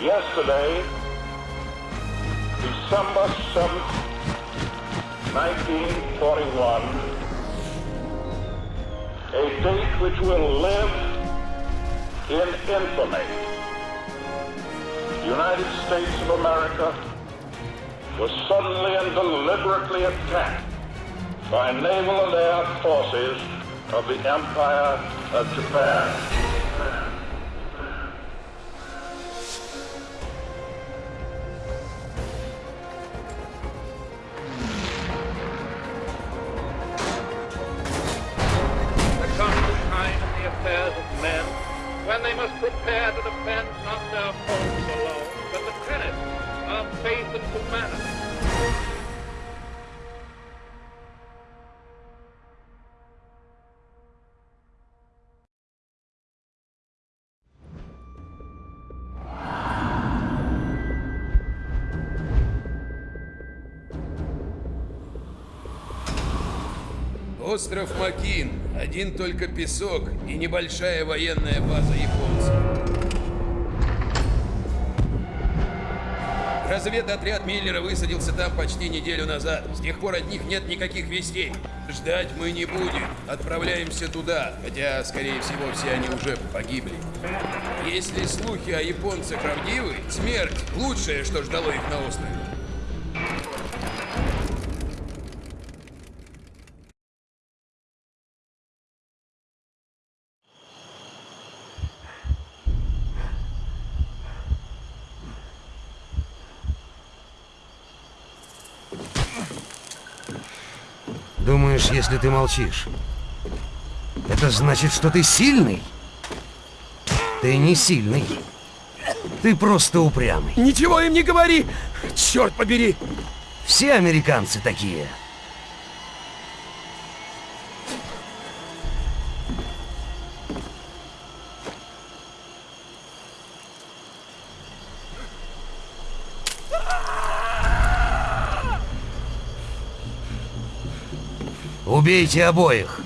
Yesterday, December 7th, 1941, a date which will live in infamy. The United States of America was suddenly and deliberately attacked by naval and air forces of the Empire of Japan. Остров Макин. Один только песок и небольшая военная база японцев. Разведотряд Миллера высадился там почти неделю назад. С тех пор от них нет никаких вестей. Ждать мы не будем. Отправляемся туда, хотя, скорее всего, все они уже погибли. Если слухи о японцах правдивы, смерть – лучшее, что ждало их на острове. Думаешь, если ты молчишь, это значит, что ты сильный? Ты не сильный. Ты просто упрямый. Ничего им не говори! Черт побери! Все американцы такие. Убейте обоих.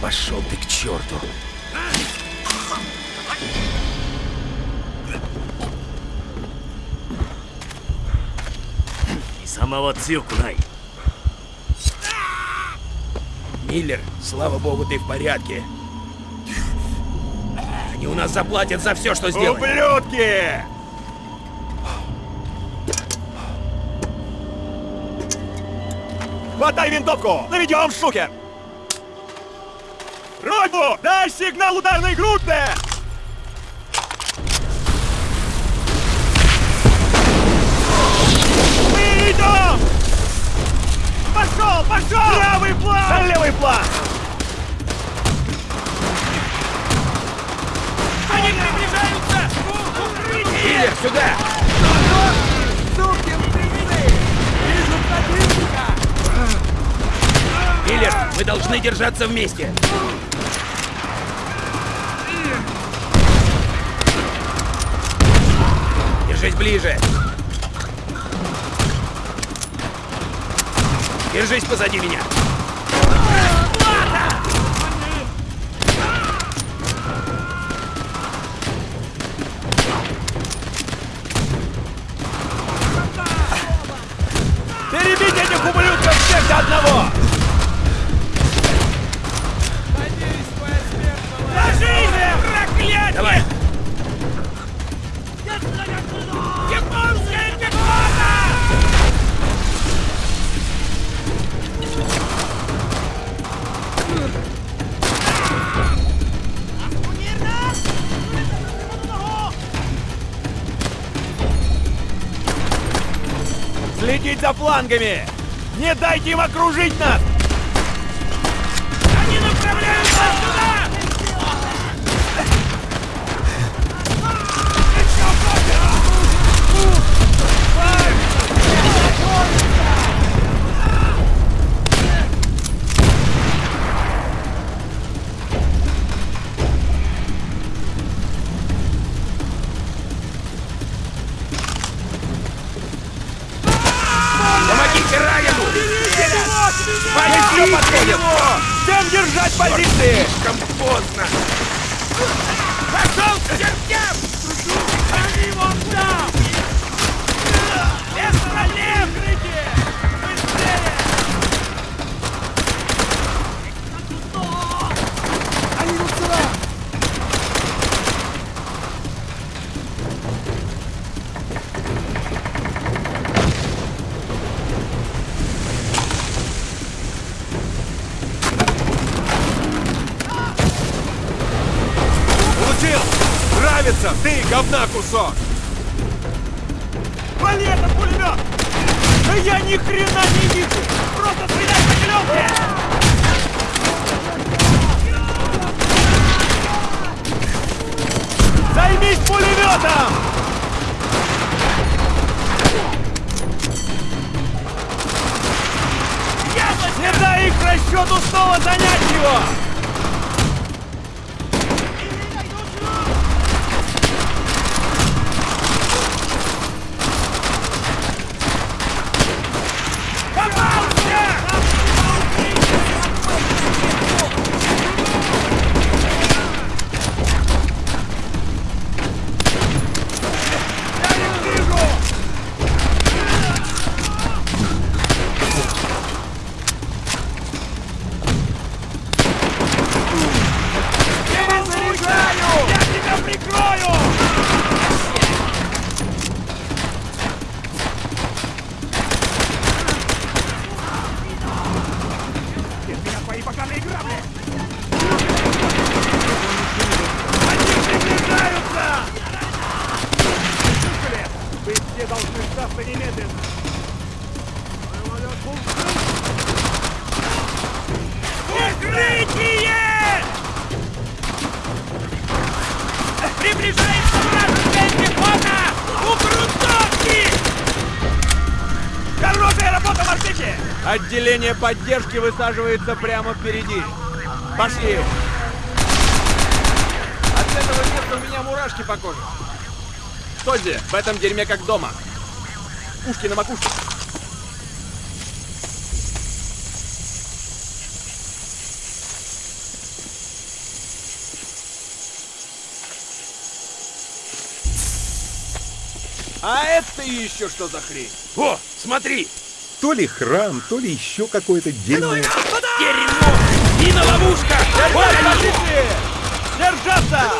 Пошел ты к черту! Миллер, слава богу, ты в порядке. Они у нас заплатят за все, что сделали. Ублюдки! Хватай винтовку! Наведем шухер! Роту! Дай сигнал ударной группе! Мы идем! Пошел, пошел! Правый план! За левый план! Они приближаются! Миллер, сюда! Миллер, мы должны держаться вместе. Держись ближе. Держись позади меня. Перебить этих ублюдков всех до одного! Флангами! Не дайте им окружить нас! Они направляются! Райану! подходит! Всем держать позиции! Слишком поздно! Пошел к Получил! Нравится! Ты говна кусок! Вали этот пулемет! Да я ни хрена не вижу! Просто стреляй по зеленке! Займись пулеметом! Не дай их расчету снова занять его! Попался! Я не вижу! Я заряжаю! Я тебя прикрою! Без меня твои поганые грабли! Они приближаются! Слышали? Вы все должны сдаться немедленно! Укрытие! Приближается вражеская пехота! У грунтовки! Хорошая работа, морпехи! Отделение поддержки высаживается прямо впереди. Пошли! От этого места у меня мурашки по коже. Тодзи, в этом дерьме как дома. Ушки на макушке. А это еще что за хрень? О, смотри! То ли храм, то ли еще какое-то дерьмо. Дерьмо! Мина ловушка! Вот они! Держаться!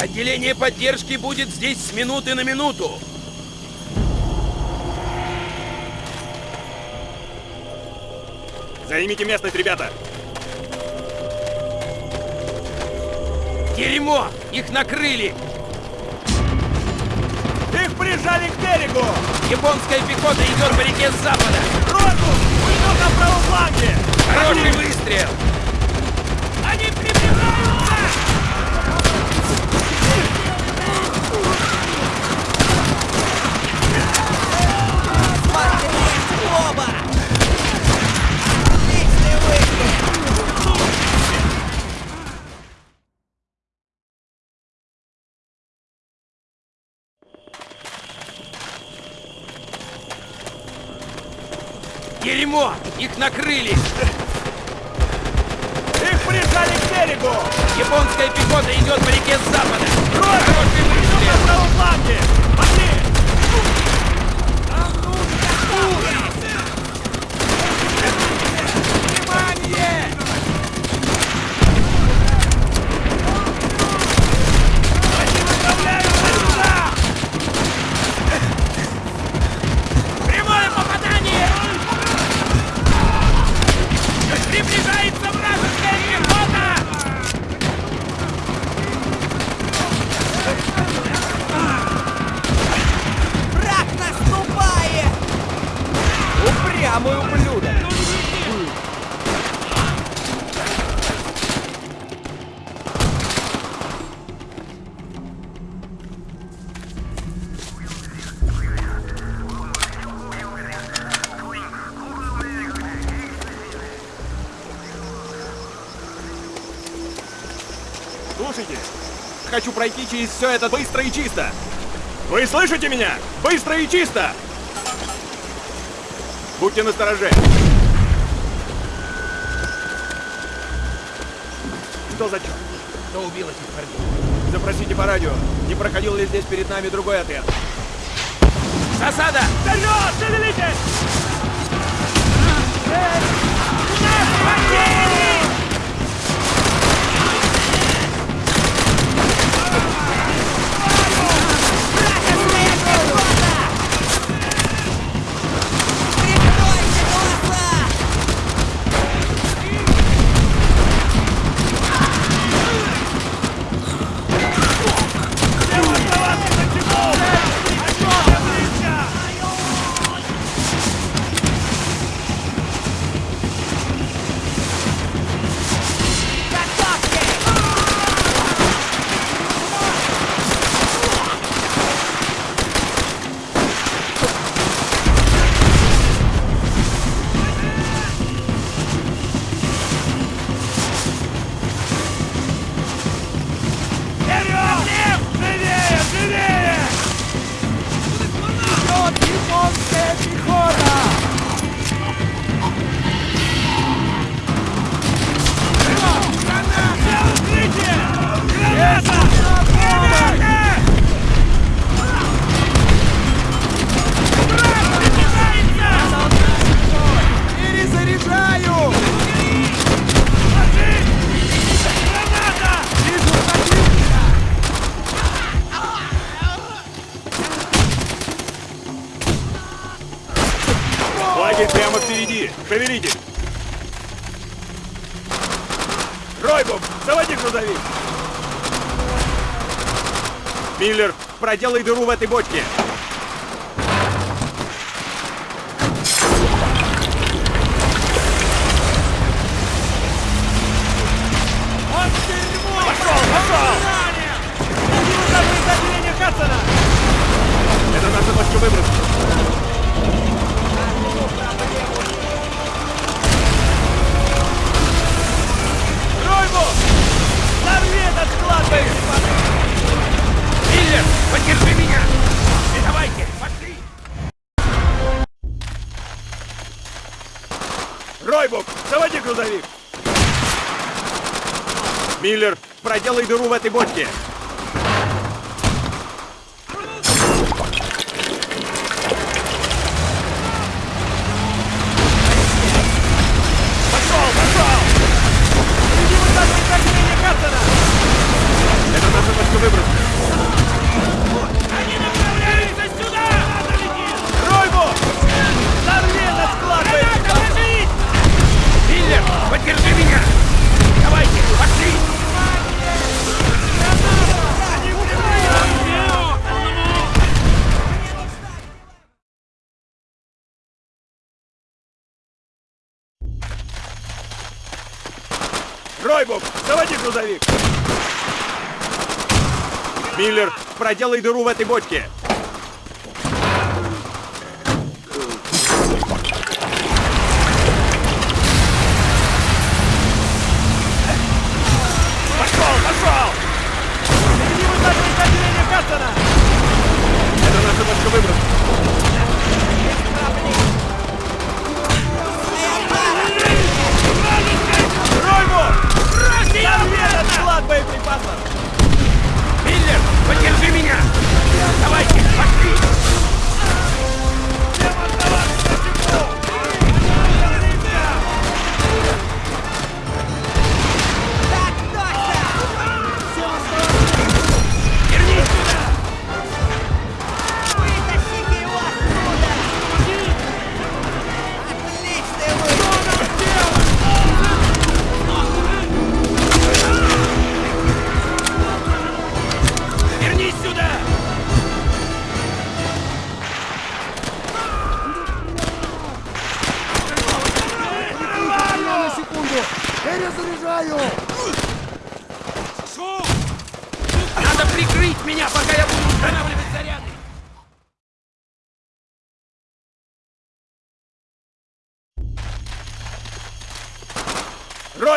Отделение поддержки будет здесь с минуты на минуту. Займите местность, ребята! Дерьмо! Их накрыли! Их прижали к берегу! Японская пехота идет по реке с запада! Роту! Пулемет на правом фланге! Хороший выстрел! Они приближаются! Дерьмо! Их накрыли! Их прижали к берегу! Японская пехота идет по реке с запада! Роту! Хороший Пулемет на выстрел! правом фланге! Пошли! Внимание! Пройти через все это быстро и чисто. Вы слышите меня? Быстро и чисто! Будьте настороже. Что за черт? Кто убил этих парней? Запросите по радио. Не проходил ли здесь перед нами другой отряд? Засада! Вперед! Шевелитесь! Вражеская Миллер, проделай дыру в этой бочке. Проделай дыру в этой бочке! Ройбук, заводи грузовик! Миллер, проделай дыру в этой бочке!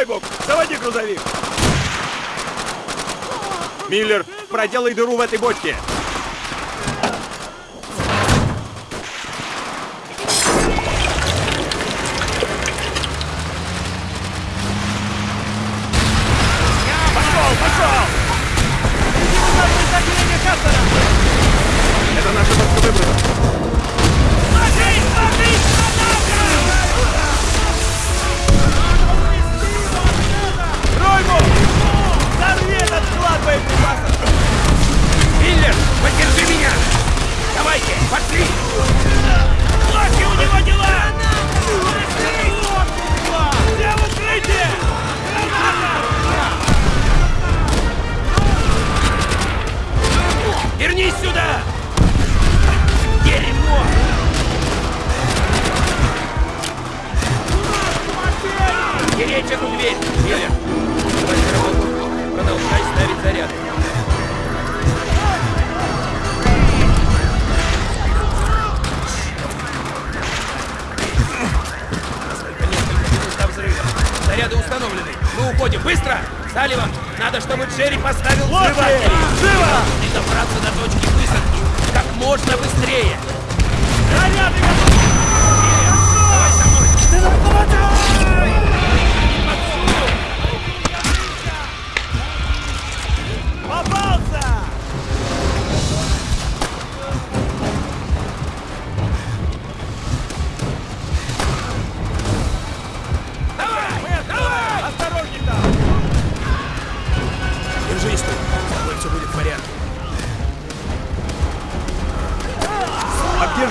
Ройбук, заводи грузовик! Миллер, проделай дыру в этой бочке. Салливан, надо, чтобы Джерри поставил взрыватель. Живо! И добраться до точки высадки как можно быстрее. Заряды готовы! Давай со мной. Попался!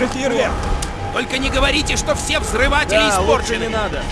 Же фейерверк? Только не говорите, что все взрыватели Да, испорчены. не надо.